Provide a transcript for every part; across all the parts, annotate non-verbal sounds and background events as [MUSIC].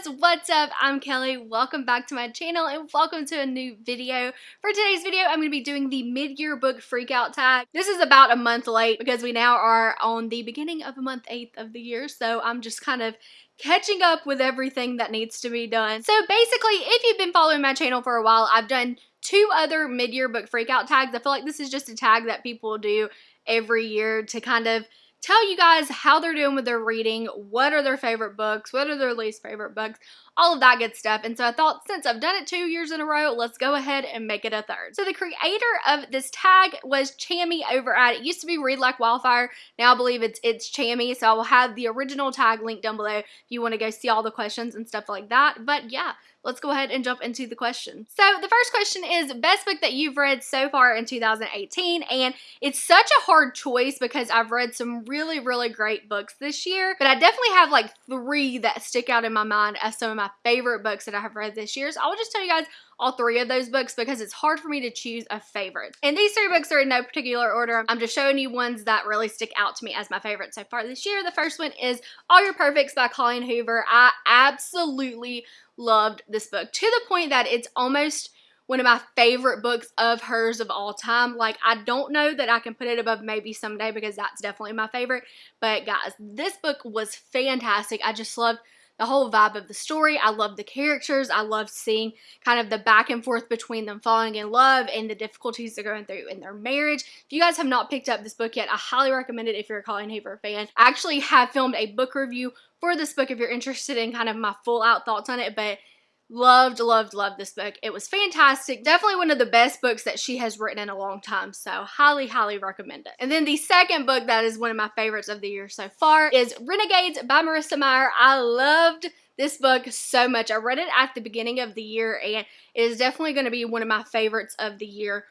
guys, what's up? I'm Kelly. Welcome back to my channel and welcome to a new video. For today's video, I'm going to be doing the mid-year book freakout tag. This is about a month late because we now are on the beginning of month 8th of the year, so I'm just kind of catching up with everything that needs to be done. So basically, if you've been following my channel for a while, I've done two other mid-year book freakout tags. I feel like this is just a tag that people do every year to kind of tell you guys how they're doing with their reading, what are their favorite books, what are their least favorite books, all of that good stuff. And so I thought since I've done it two years in a row, let's go ahead and make it a third. So the creator of this tag was Chami over at, it used to be Read Like Wildfire. Now I believe it's, it's Chami. So I will have the original tag linked down below if you want to go see all the questions and stuff like that. But yeah, let's go ahead and jump into the question. So the first question is best book that you've read so far in 2018 and it's such a hard choice because I've read some really really great books this year but I definitely have like three that stick out in my mind as some of my favorite books that I have read this year so I will just tell you guys all three of those books because it's hard for me to choose a favorite. And these three books are in no particular order. I'm just showing you ones that really stick out to me as my favorite so far this year. The first one is All Your Perfects by Colleen Hoover. I absolutely loved this book to the point that it's almost one of my favorite books of hers of all time. Like, I don't know that I can put it above maybe someday because that's definitely my favorite. But guys, this book was fantastic. I just loved the whole vibe of the story. I love the characters. I love seeing kind of the back and forth between them falling in love and the difficulties they're going through in their marriage. If you guys have not picked up this book yet, I highly recommend it if you're a Colleen Hoover fan. I actually have filmed a book review for this book if you're interested in kind of my full out thoughts on it, but Loved, loved, loved this book. It was fantastic. Definitely one of the best books that she has written in a long time. So highly, highly recommend it. And then the second book that is one of my favorites of the year so far is Renegades by Marissa Meyer. I loved this book so much. I read it at the beginning of the year and it is definitely going to be one of my favorites of the year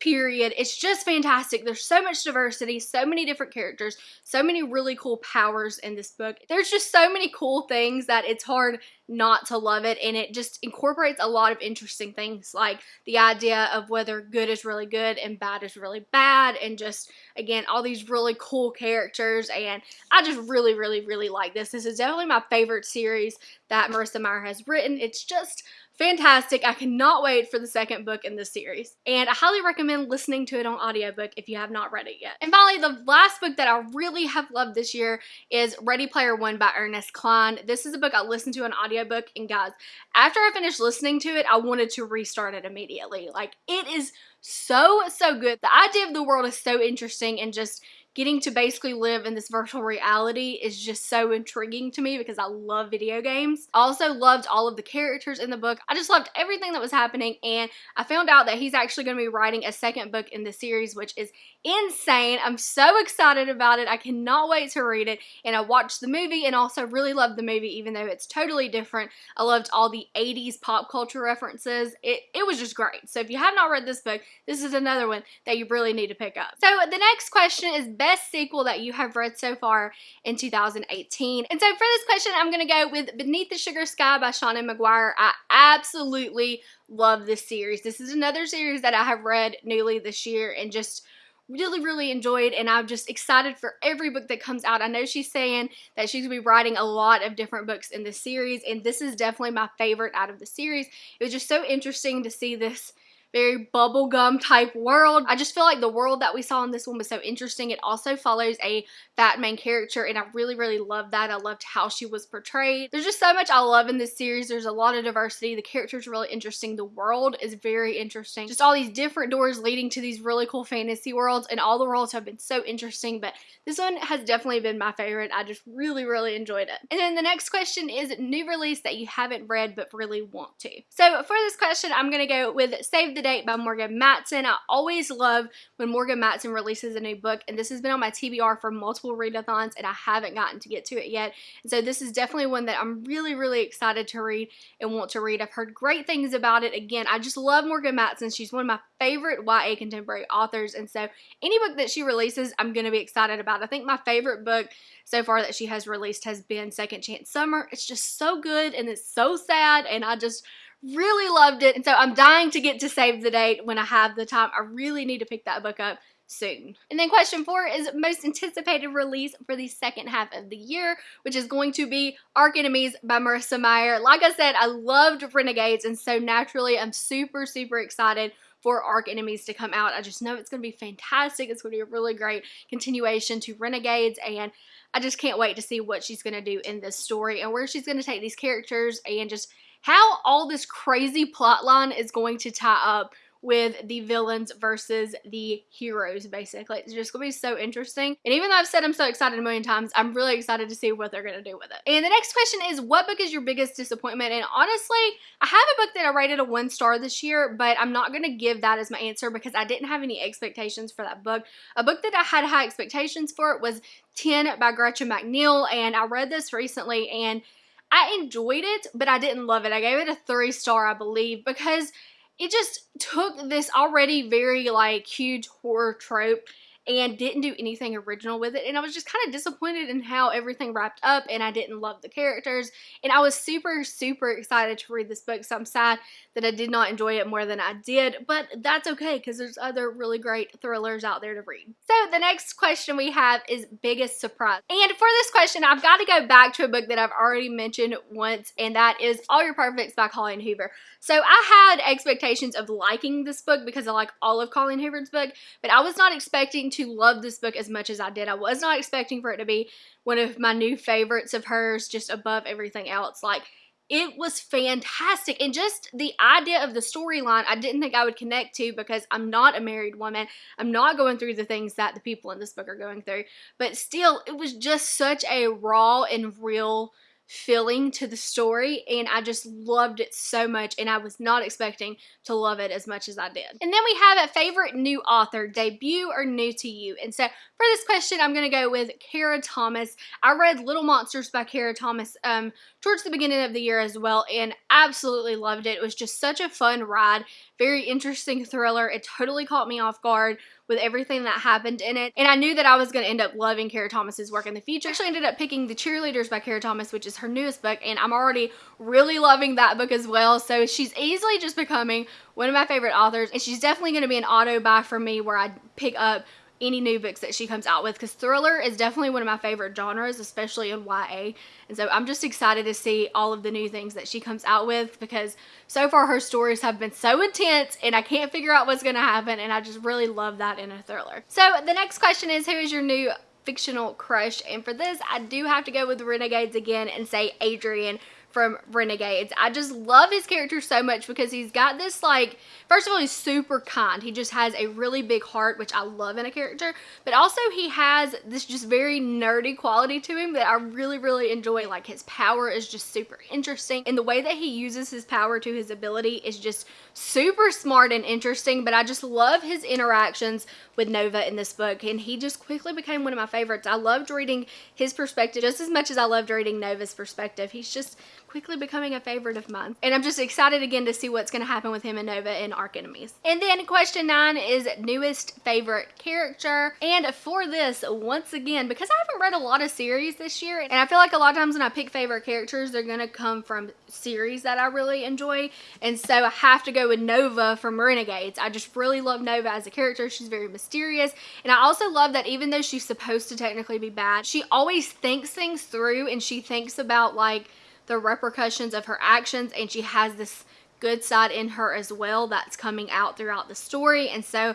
period. It's just fantastic. There's so much diversity, so many different characters, so many really cool powers in this book. There's just so many cool things that it's hard not to love it and it just incorporates a lot of interesting things like the idea of whether good is really good and bad is really bad and just again all these really cool characters and I just really really really like this. This is definitely my favorite series that Marissa Meyer has written. It's just fantastic. I cannot wait for the second book in this series. And I highly recommend listening to it on audiobook if you have not read it yet. And finally, the last book that I really have loved this year is Ready Player One by Ernest Cline. This is a book I listened to on audiobook and guys, after I finished listening to it, I wanted to restart it immediately. Like it is so, so good. The idea of the world is so interesting and just getting to basically live in this virtual reality is just so intriguing to me because I love video games. I also loved all of the characters in the book. I just loved everything that was happening and I found out that he's actually going to be writing a second book in the series which is insane. I'm so excited about it. I cannot wait to read it and I watched the movie and also really loved the movie even though it's totally different. I loved all the 80s pop culture references. It, it was just great. So if you have not read this book, this is another one that you really need to pick up. So the next question is best sequel that you have read so far in 2018. And so for this question, I'm going to go with Beneath the Sugar Sky by Seanan McGuire. I absolutely love this series. This is another series that I have read newly this year and just really really enjoyed and I'm just excited for every book that comes out. I know she's saying that she's going to be writing a lot of different books in this series and this is definitely my favorite out of the series. It was just so interesting to see this very bubblegum type world. I just feel like the world that we saw in this one was so interesting. It also follows a fat main character and I really, really loved that. I loved how she was portrayed. There's just so much I love in this series. There's a lot of diversity. The characters are really interesting. The world is very interesting. Just all these different doors leading to these really cool fantasy worlds and all the worlds have been so interesting but this one has definitely been my favorite. I just really, really enjoyed it. And then the next question is new release that you haven't read but really want to. So for this question, I'm going to go with Save the Date by Morgan Matson. I always love when Morgan Matson releases a new book, and this has been on my TBR for multiple readathons, and I haven't gotten to get to it yet. And so this is definitely one that I'm really, really excited to read and want to read. I've heard great things about it. Again, I just love Morgan Matson. She's one of my favorite YA contemporary authors, and so any book that she releases, I'm going to be excited about. I think my favorite book so far that she has released has been Second Chance Summer. It's just so good, and it's so sad, and I just Really loved it. And so I'm dying to get to save the date when I have the time. I really need to pick that book up soon. And then question four is most anticipated release for the second half of the year, which is going to be Archenemies by Marissa Meyer. Like I said, I loved Renegades, and so naturally I'm super, super excited for Archenemies to come out. I just know it's going to be fantastic. It's going to be a really great continuation to Renegades, and I just can't wait to see what she's going to do in this story and where she's going to take these characters and just how all this crazy plot line is going to tie up with the villains versus the heroes, basically. It's just gonna be so interesting. And even though I've said I'm so excited a million times, I'm really excited to see what they're gonna do with it. And the next question is, what book is your biggest disappointment? And honestly, I have a book that I rated a one star this year, but I'm not gonna give that as my answer because I didn't have any expectations for that book. A book that I had high expectations for was 10 by Gretchen McNeil, and I read this recently and I enjoyed it, but I didn't love it. I gave it a three star, I believe, because it just took this already very like huge horror trope and didn't do anything original with it. And I was just kind of disappointed in how everything wrapped up and I didn't love the characters. And I was super, super excited to read this book. So I'm sad that I did not enjoy it more than I did, but that's okay because there's other really great thrillers out there to read. So the next question we have is biggest surprise. And for this question, I've got to go back to a book that I've already mentioned once, and that is All Your Perfects by Colleen Hoover. So I had expectations of liking this book because I like all of Colleen Hoover's book, but I was not expecting to love this book as much as I did. I was not expecting for it to be one of my new favorites of hers, just above everything else. Like, it was fantastic. And just the idea of the storyline, I didn't think I would connect to because I'm not a married woman. I'm not going through the things that the people in this book are going through. But still, it was just such a raw and real feeling to the story and I just loved it so much and I was not expecting to love it as much as I did. And then we have a favorite new author, debut or new to you. And so for this question, I'm going to go with Kara Thomas. I read Little Monsters by Kara Thomas um, towards the beginning of the year as well and absolutely loved it. It was just such a fun ride, very interesting thriller. It totally caught me off guard with everything that happened in it. And I knew that I was going to end up loving Kara Thomas's work in the future. I actually ended up picking The Cheerleaders by Kara Thomas, which is her newest book, and I'm already really loving that book as well. So she's easily just becoming one of my favorite authors, and she's definitely going to be an auto buy for me where I pick up any new books that she comes out with because thriller is definitely one of my favorite genres, especially in YA. And so I'm just excited to see all of the new things that she comes out with because so far her stories have been so intense and I can't figure out what's going to happen and I just really love that in a thriller. So the next question is who is your new fictional crush? And for this, I do have to go with Renegades again and say Adrian from Renegades. I just love his character so much because he's got this like, first of all, he's super kind. He just has a really big heart, which I love in a character. But also he has this just very nerdy quality to him that I really, really enjoy. Like his power is just super interesting. And the way that he uses his power to his ability is just super smart and interesting. But I just love his interactions with Nova in this book. And he just quickly became one of my favorites. I loved reading his perspective just as much as I loved reading Nova's perspective. He's just quickly becoming a favorite of mine. And I'm just excited again to see what's going to happen with him and Nova in Archenemies. And then question nine is newest favorite character. And for this, once again, because I haven't read a lot of series this year, and I feel like a lot of times when I pick favorite characters, they're going to come from series that I really enjoy. And so I have to go with Nova from Renegades. I just really love Nova as a character. She's very mysterious. And I also love that even though she's supposed to technically be bad, she always thinks things through and she thinks about like the repercussions of her actions and she has this good side in her as well that's coming out throughout the story and so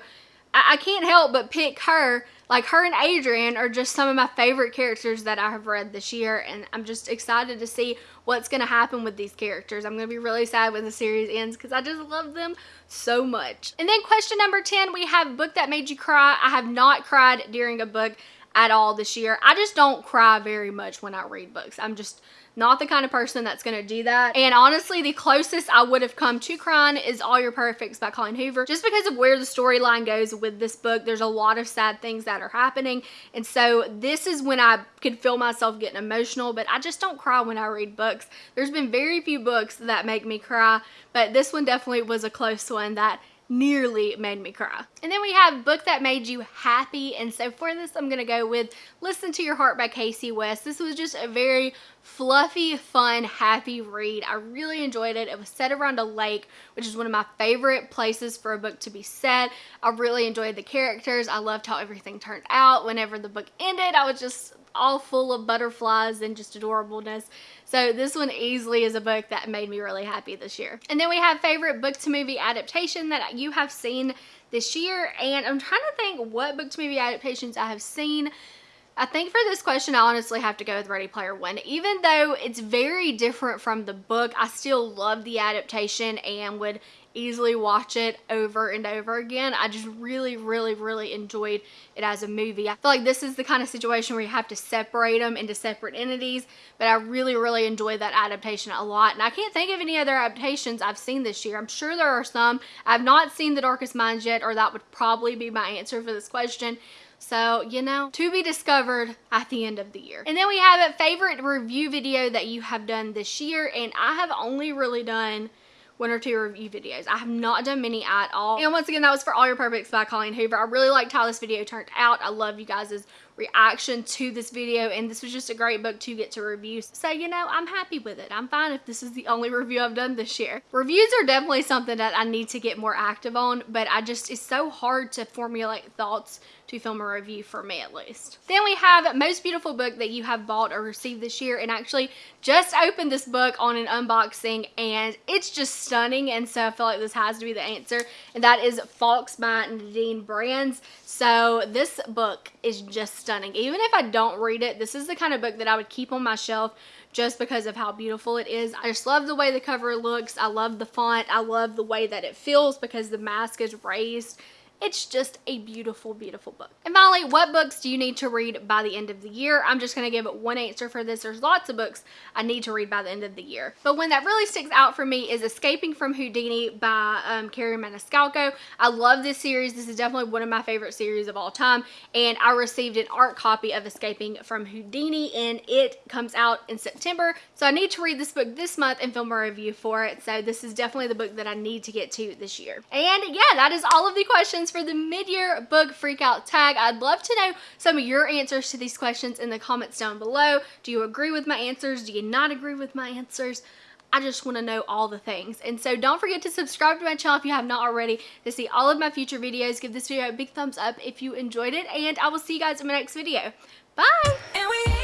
I, I can't help but pick her like her and Adrian are just some of my favorite characters that I have read this year and I'm just excited to see what's going to happen with these characters. I'm going to be really sad when the series ends because I just love them so much. And then question number 10, we have book that made you cry. I have not cried during a book at all this year. I just don't cry very much when I read books. I'm just not the kind of person that's going to do that. And honestly, the closest I would have come to crying is All Your Perfects by Colleen Hoover. Just because of where the storyline goes with this book, there's a lot of sad things that are happening. And so this is when I could feel myself getting emotional, but I just don't cry when I read books. There's been very few books that make me cry, but this one definitely was a close one that nearly made me cry. And then we have Book That Made You Happy. And so for this, I'm going to go with Listen to Your Heart by Kasie West. This was just a very fluffy, fun, happy read. I really enjoyed it. It was set around a lake, which is one of my favorite places for a book to be set. I really enjoyed the characters. I loved how everything turned out. Whenever the book ended, I was just all full of butterflies and just adorableness. So this one easily is a book that made me really happy this year. And then we have favorite book to movie adaptation that you have seen this year. And I'm trying to think what book to movie adaptations I have seen. I think for this question, I honestly have to go with Ready Player One. Even though it's very different from the book, I still love the adaptation and would easily watch it over and over again. I just really, really, really enjoyed it as a movie. I feel like this is the kind of situation where you have to separate them into separate entities, but I really, really enjoyed that adaptation a lot. And I can't think of any other adaptations I've seen this year. I'm sure there are some. I've not seen The Darkest Minds yet, or that would probably be my answer for this question. So, you know, to be discovered at the end of the year. And then we have a favorite review video that you have done this year. And I have only really done one or two review videos. I have not done many at all. And once again, that was for All Your Perfects by Colleen Hoover. I really liked how this video turned out. I love you guys' reaction to this video and this was just a great book to get to review. So, you know, I'm happy with it. I'm fine if this is the only [LAUGHS] review I've done this year. Reviews are definitely something that I need to get more active on, but I just, it's so hard to formulate thoughts to film a review for me at least. Then we have most beautiful book that you have bought or received this year and actually just opened this book on an unboxing and it's just stunning and so I feel like this has to be the answer and that is Fawkes by Nadine Brandes. So this book is just stunning. Even if I don't read it, this is the kind of book that I would keep on my shelf just because of how beautiful it is. I just love the way the cover looks. I love the font. I love the way that it feels because the mask is raised it's just a beautiful, beautiful book. And finally, what books do you need to read by the end of the year? I'm just going to give one answer for this. There's lots of books I need to read by the end of the year. But one that really sticks out for me is Escaping from Houdini by um, Kerri Maniscalco. I love this series. This is definitely one of my favorite series of all time. And I received an ARC copy of Escaping from Houdini and it comes out in September. So I need to read this book this month and film a review for it. So this is definitely the book that I need to get to this year. And yeah, that is all of the questions for the mid-year book freakout tag. I'd love to know some of your answers to these questions in the comments down below. Do you agree with my answers? Do you not agree with my answers? I just want to know all the things. And so don't forget to subscribe to my channel if you have not already to see all of my future videos. Give this video a big thumbs up if you enjoyed it. And I will see you guys in my next video. Bye!